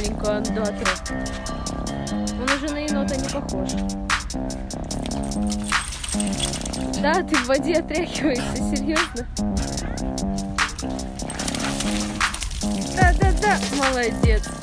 маленькую андатру. Он уже на енота не похож. Да, ты в воде отряхиваешься, серьезно? Да, да, да, молодец.